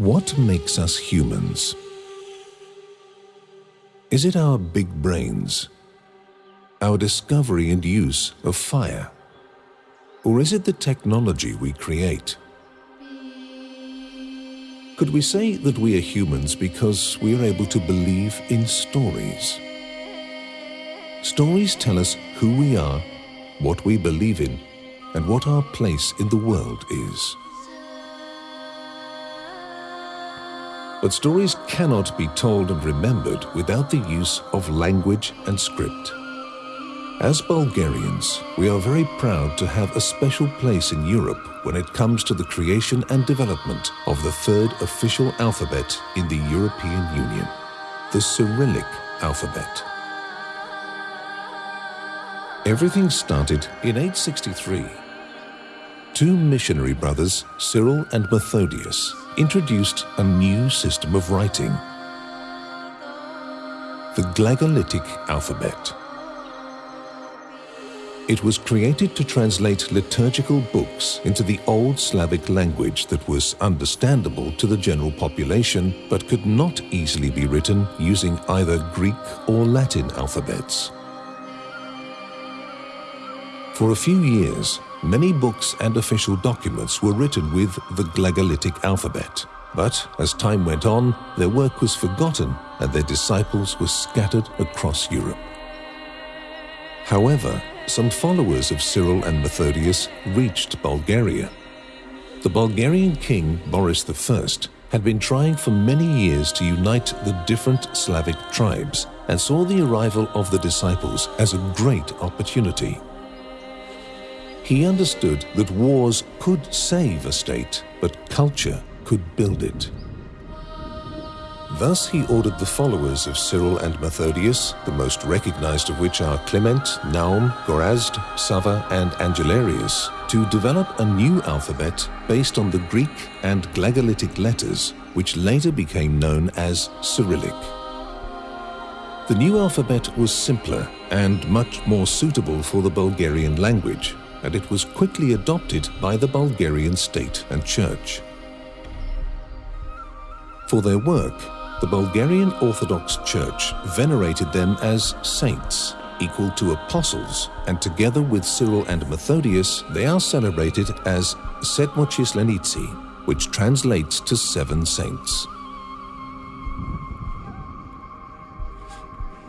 What makes us humans? Is it our big brains? Our discovery and use of fire? Or is it the technology we create? Could we say that we are humans because we are able to believe in stories? Stories tell us who we are, what we believe in, and what our place in the world is. But stories cannot be told and remembered without the use of language and script. As Bulgarians, we are very proud to have a special place in Europe when it comes to the creation and development of the third official alphabet in the European Union, the Cyrillic alphabet. Everything started in 863. Two missionary brothers, Cyril and Methodius, introduced a new system of writing, the Glagolitic alphabet. It was created to translate liturgical books into the Old Slavic language that was understandable to the general population but could not easily be written using either Greek or Latin alphabets. For a few years, many books and official documents were written with the Glagolitic alphabet. But as time went on, their work was forgotten and their disciples were scattered across Europe. However, some followers of Cyril and Methodius reached Bulgaria. The Bulgarian king, Boris I, had been trying for many years to unite the different Slavic tribes and saw the arrival of the disciples as a great opportunity. He understood that wars could save a state, but culture could build it. Thus he ordered the followers of Cyril and Methodius, the most recognized of which are Clement, Naum, Gorazd, Sava and Angelarius, to develop a new alphabet based on the Greek and Glagolitic letters, which later became known as Cyrillic. The new alphabet was simpler and much more suitable for the Bulgarian language, and it was quickly adopted by the Bulgarian state and church. For their work, the Bulgarian Orthodox Church venerated them as saints, equal to apostles, and together with Cyril and Methodius, they are celebrated as Sedmochislenitsi, which translates to seven saints.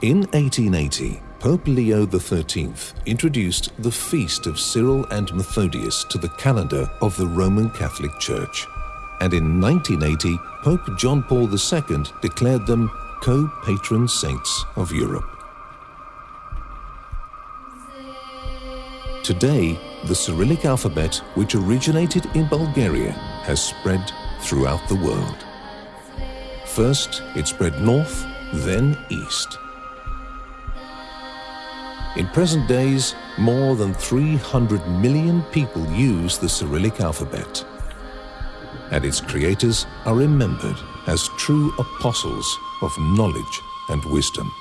In 1880, Pope Leo XIII introduced the feast of Cyril and Methodius to the calendar of the Roman Catholic Church and in 1980, Pope John Paul II declared them co-patron saints of Europe. Today, the Cyrillic alphabet, which originated in Bulgaria, has spread throughout the world. First, it spread north, then east. In present days, more than 300 million people use the Cyrillic alphabet and its creators are remembered as true apostles of knowledge and wisdom.